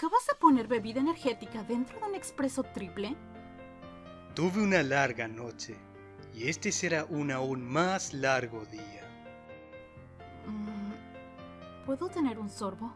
¿Acabas de poner bebida energética dentro de un expreso triple? Tuve una larga noche y este será un aún más largo día. Mm, ¿Puedo tener un sorbo?